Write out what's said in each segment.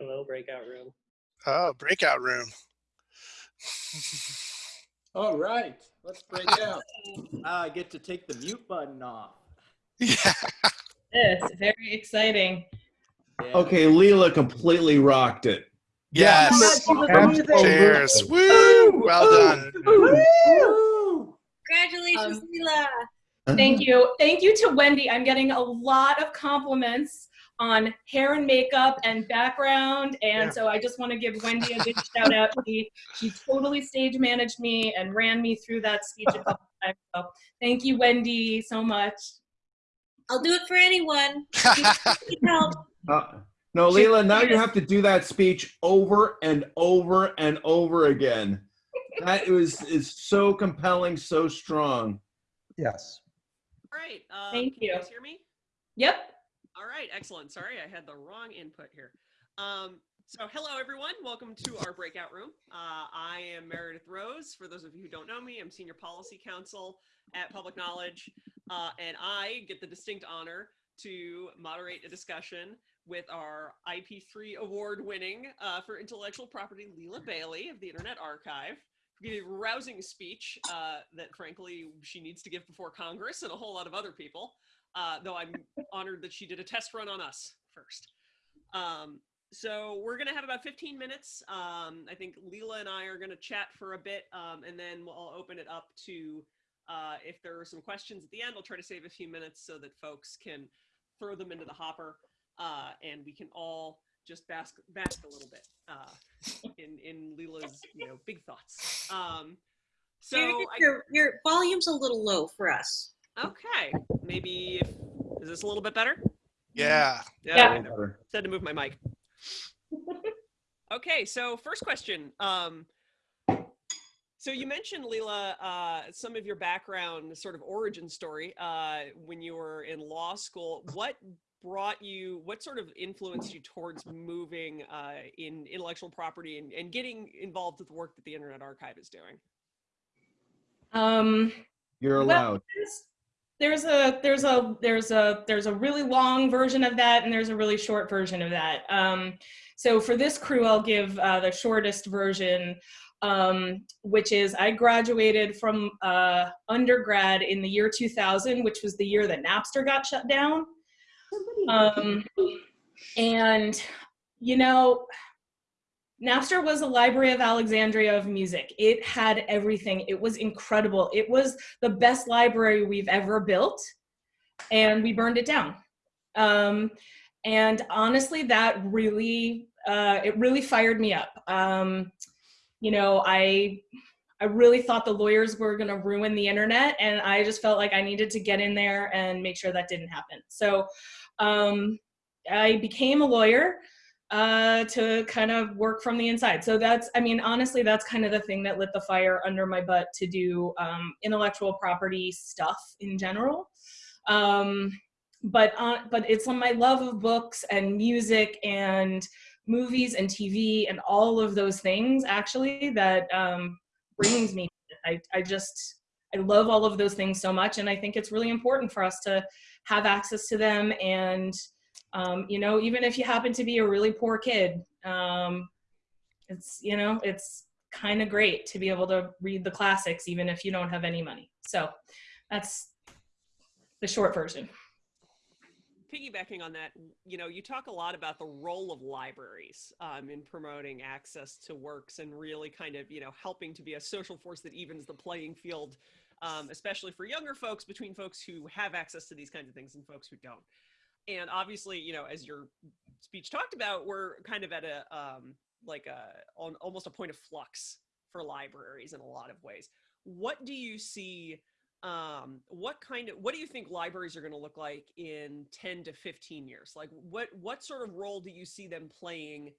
Hello, breakout room. Oh, breakout room. All right, let's break out. Ah, I get to take the mute button off. Yeah. This very exciting. Yeah. Okay, Lila completely rocked it. Yes. Absolutely. Cheers. Woo! Well done. Woo! Congratulations, Um, Lila. Thank you. Thank you to Wendy. I'm getting a lot of compliments on hair and makeup and background. And Yeah. so I just want to give Wendy a big shout out. She, she totally stage managed me and ran me through that speech a couple times. So thank you, Wendy, so much. I'll do it for anyone. Help. Uh, no, Lila, now you have to do that speech over and over and over again. That was is so compelling, so strong. Yes. All right. Um, Thank can you you. guys hear me? Yep. All right. Excellent. Sorry, I had the wrong input here. Um, so hello, everyone. Welcome to our breakout room. Uh, I am Meredith Rose. For those of you who don't know me, I'm Senior Policy Counsel at Public Knowledge, uh, and I get the distinct honor to moderate a discussion with our IP3 award winning uh, for intellectual property, Lila Bailey of the Internet Archive. who Gave a rousing speech uh, that, frankly, she needs to give before Congress and a whole lot of other people. Uh, though I'm honored that she did a test run on us first. Um, so we're gonna have about 15 minutes. Um, I think Lila and I are gonna chat for a bit, um, and then we'll I'll open it up to uh, if there are some questions at the end. I'll try to save a few minutes so that folks can throw them into the hopper, uh, and we can all just bask bask a little bit uh, in in Lila's you know big thoughts. Um, so your, your volume's a little low for us. Okay, maybe if, is this a little bit better? Yeah. Yeah. okay, no. Said to move my mic. okay, so first question. Um, so you mentioned, Lila, uh, some of your background, sort of origin story, uh, when you were in law school. What brought you, what sort of influenced you towards moving uh, in intellectual property and, and getting involved with the work that the Internet Archive is doing? Um, You're allowed. there's- There's a there's a there's a there's a really long version of that and there's a really short version of that. Um, so for this crew, I'll give uh, the shortest version, um, which is I graduated from uh, undergrad in the year 2000, which was the year that Napster got shut down. Um, and you know, Napster was a library of Alexandria of music. It had everything. It was incredible. It was the best library we've ever built, and we burned it down. Um, and honestly, that really, uh, it really fired me up. Um, you know, I, I really thought the lawyers were going to ruin the internet, and I just felt like I needed to get in there and make sure that didn't happen. So, um, I became a lawyer uh, to kind of work from the inside. So that's, I mean, honestly, that's kind of the thing that lit the fire under my butt to do um, intellectual property stuff in general. Um, but uh, but it's on my love of books and music and movies and TV and all of those things actually that um, brings me. I I just I love all of those things so much, and I think it's really important for us to have access to them and um, you know even if you happen to be a really poor kid um, it's you know it's kind of great to be able to read the classics even if you don't have any money so that's the short version piggybacking on that, you know, you talk a lot about the role of libraries um, in promoting access to works and really kind of, you know, helping to be a social force that evens the playing field, um, especially for younger folks between folks who have access to these kinds of things and folks who don't. And obviously, you know, as your speech talked about, we're kind of at a um, like a on almost a point of flux for libraries in a lot of ways. What do you see? um, what kind of what do you think libraries are going to look like in 10 to 15 years like what what sort of role do you see them playing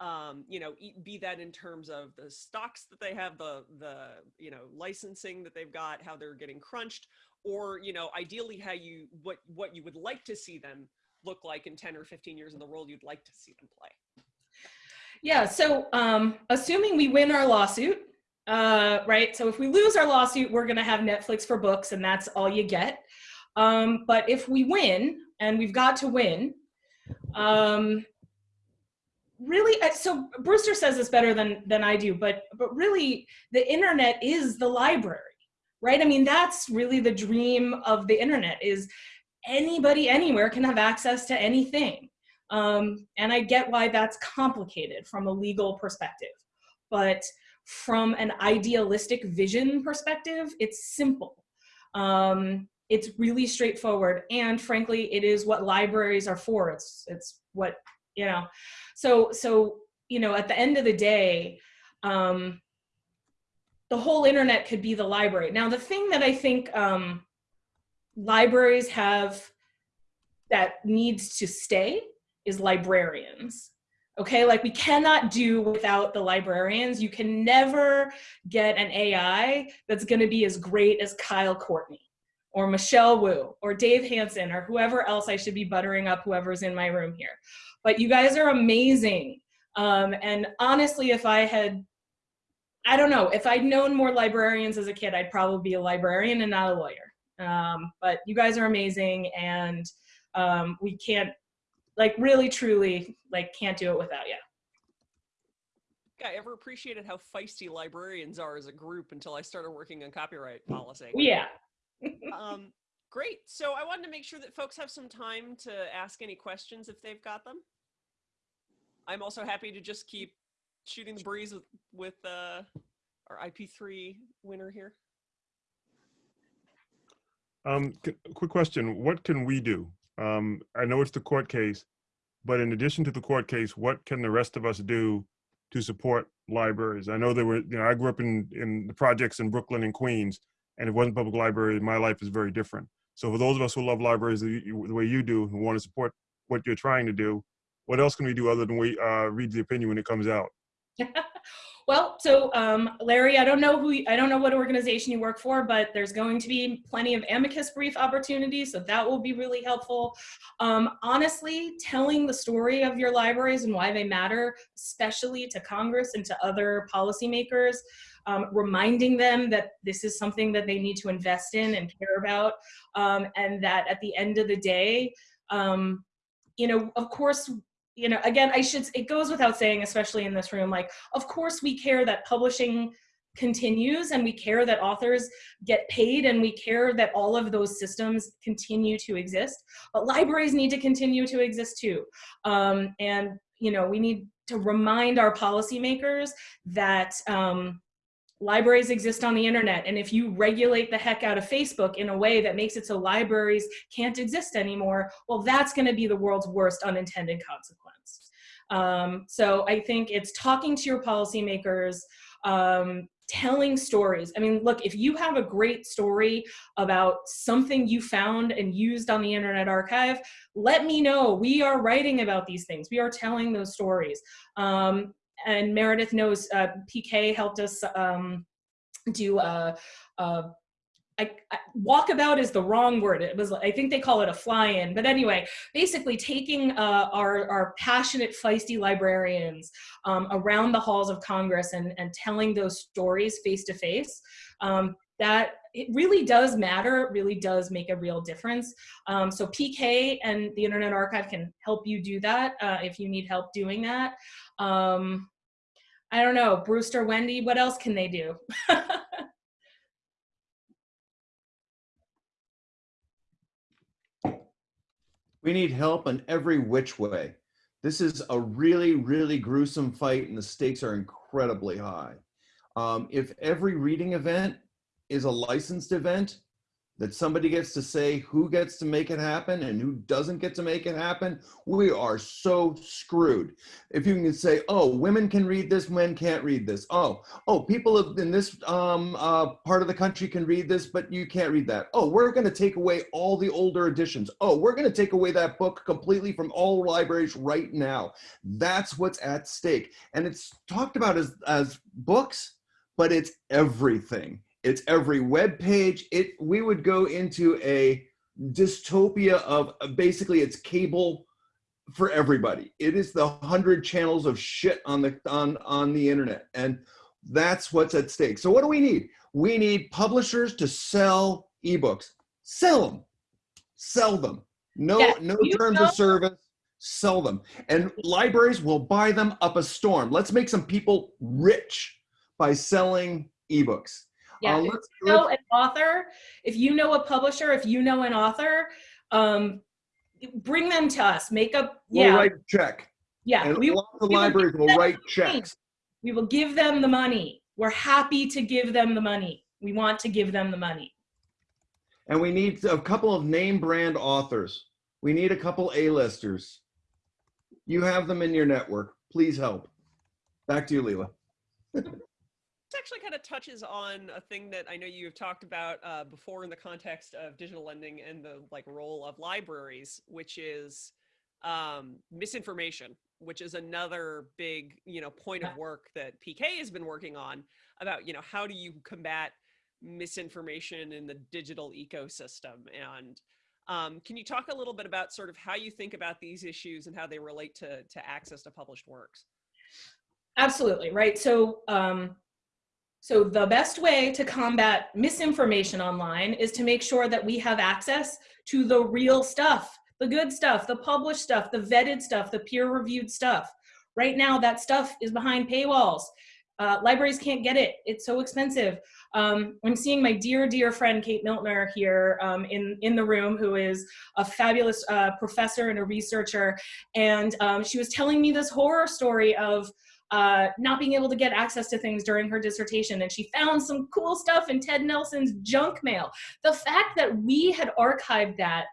um, you know be that in terms of the stocks that they have the the you know licensing that they've got how they're getting crunched or you know ideally how you what what you would like to see them look like in 10 or 15 years in the role you'd like to see them play yeah so um, assuming we win our lawsuit uh, right? So if we lose our lawsuit, we're going to have Netflix for books, and that's all you get. Um, but if we win, and we've got to win, um, really uh, so brewster says this better than than i do but but really the internet is the library right? I mean that's really the dream of the internet is anybody anywhere can have access to anything. Um, and i get why that's complicated from a legal perspective but from an idealistic vision perspective it's simple. Um, it's really straightforward and frankly it is what libraries are for. It's it's what you know so so you know at the end of the day um the whole internet could be the library now the thing that i think um libraries have that needs to stay is librarians okay like we cannot do without the librarians you can never get an ai that's going to be as great as kyle courtney or Michelle Wu or Dave Hansen or whoever else I should be buttering up whoever's in my room here. But you guys are amazing. Um, and honestly, if I had, I don't know, if I'd known more librarians as a kid, I'd probably be a librarian and not a lawyer. Um, but you guys are amazing and um, we can't, like really truly, like can't do it without you. I ever appreciated how feisty librarians are as a group until I started working on copyright policy. Yeah, um, great. So I wanted to make sure that folks have some time to ask any questions if they've got them. I'm also happy to just keep shooting the breeze with, with uh, our IP3 winner here. Um, quick question. What can we do? Um, I know it's the court case, but in addition to the court case, what can the rest of us do to support libraries? I know there were, you know, I grew up in, in the projects in Brooklyn and Queens, and if it wasn't public library, my life is very different. So for those of us who love libraries the, the way you do, who want to support what you're trying to do, what else can we do other than we uh, read the opinion when it comes out? Well, so um, Larry, I don't know who I don't know what organization you work for, but there's going to be plenty of amicus brief opportunities, so that will be really helpful. Um, honestly, telling the story of your libraries and why they matter, especially to Congress and to other policymakers, um, reminding them that this is something that they need to invest in and care about, um, and that at the end of the day, um, you know, of course, you know, again, I should, it goes without saying, especially in this room, like, of course we care that publishing continues and we care that authors get paid and we care that all of those systems continue to exist but libraries need to continue to exist too. Um, and you know we need to remind our policymakers that um, libraries exist on the internet and if you regulate the heck out of facebook in a way that makes it so libraries can't exist anymore well that's going to be the world's worst unintended consequence um, so i think it's talking to your policymakers um, telling stories. I mean look if you have a great story about something you found and used on the internet archive let me know. We are writing about these things. We are telling those stories. Um, and Meredith knows uh, PK helped us um, do a, a I, I, walkabout is the wrong word. It was, I think they call it a fly-in. But anyway, basically taking uh, our, our passionate, feisty librarians um, around the halls of Congress and, and telling those stories face to face, um, that it really does matter, it really does make a real difference. Um, so PK and the Internet Archive can help you do that uh, if you need help doing that. Um, I don't know, Brewster, Wendy, what else can they do? we need help in every which way. This is a really, really gruesome fight and the stakes are incredibly high. Um, if every reading event is a licensed event, that somebody gets to say who gets to make it happen and who doesn't get to make it happen, we are so screwed. If you can say, oh, women can read this, men can't read this. Oh, oh, people in this um, uh, part of the country can read this, but you can't read that. Oh, we're going to take away all the older editions. Oh, we're going to take away that book completely from all libraries right now. That's what's at stake. And it's talked about as, as books, but it's everything it's every web page. It we would go into a dystopia of basically it's cable for everybody. It is the hundred channels of shit on the on on the internet, and that's what's at stake. So what do we need? We need publishers to sell ebooks. Sell them. Sell them. No Yeah, no terms know- of service. sell them. And libraries will buy them up a storm. Let's make some people rich by selling ebooks. Yeah, Uh, if you know an author, if you know a publisher, if you know an author, um, bring them to us. Make up, We'll yeah, write a check. yeah. And We, lots the we will libraries give will write checks. we will give them the money. We're happy to give them the money. We want to give them the money. And we need a couple of name brand authors. We need a couple A-listers. You have them in your network. Please help. Back to you, Lila. This actually kind of touches on a thing that I know you have talked about uh, before in the context of digital lending and the like role of libraries, which is um, misinformation, which is another big you know point of work that PK has been working on about you know how do you combat misinformation in the digital ecosystem and um, can you talk a little bit about sort of how you think about these issues and how they relate to, to access to published works? Absolutely, right? So, um, so the best way to combat misinformation online is to make sure that we have access to the real stuff, the good stuff, the published stuff, the vetted stuff, the peer-reviewed stuff. Right now, that stuff is behind paywalls. Uh, libraries can't get it. It's so expensive. Um, I'm seeing my dear, dear friend Kate Miltner here um, in, in the room, who is a fabulous uh, professor and a researcher. And um, she was telling me this horror story of uh, not being able to get access to things during her dissertation. And she found some cool stuff in Ted Nelson's junk mail. The fact that we had archived that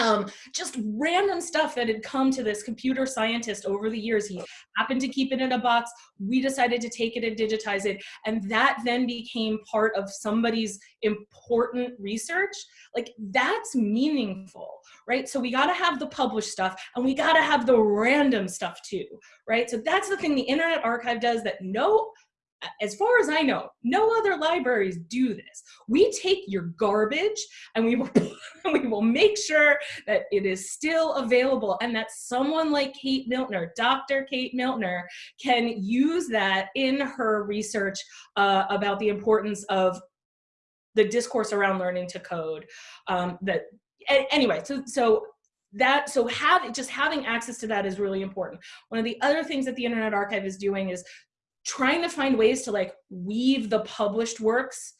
um, just random stuff that had come to this computer scientist over the years. He happened to keep it in a box. We decided to take it and digitize it. And that then became part of somebody's important research. Like that's meaningful, right? So we got to have the published stuff and we got to have the random stuff too, right? So that's the thing the Internet Archive does that no as far as I know, no other libraries do this. We take your garbage and we will we will make sure that it is still available and that someone like Kate Miltner, Dr. Kate Miltner, can use that in her research uh, about the importance of the discourse around learning to code. Um, that anyway, so so that so have just having access to that is really important. One of the other things that the Internet Archive is doing is trying to find ways to like weave the published works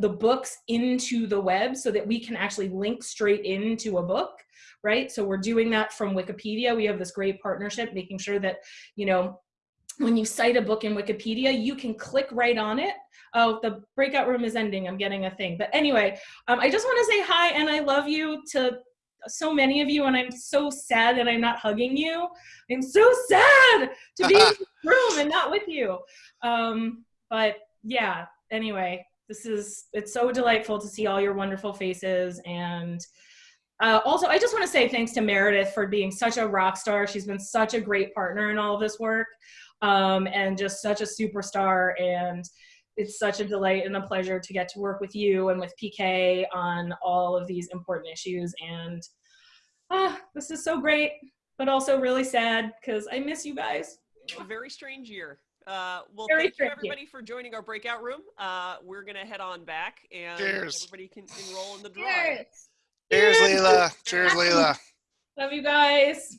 the books into the web so that we can actually link straight into a book right? So we're doing that from wikipedia. We have this great partnership making sure that you know when you cite a book in wikipedia you can click right on it. Oh the breakout room is ending. I'm getting a thing. But anyway um, i just want to say hi and i love you to so many of you and I'm so sad that I'm not hugging you. I'm so sad to be in this room and not with you. Um, but yeah, anyway, this is, it's so delightful to see all your wonderful faces. And uh, also, I just want to say thanks to Meredith for being such a rock star. She's been such a great partner in all of this work um, and just such a superstar. And it's such a delight and a pleasure to get to work with you and with PK on all of these important issues. And ah, this is so great, but also really sad because I miss you guys. A very strange year. Uh, well, Very thank you strange everybody for joining our breakout room. Uh, we're gonna head on back and Cheers. everybody can enroll in the draw. Cheers, Lila. Cheers, Lila. Love you guys.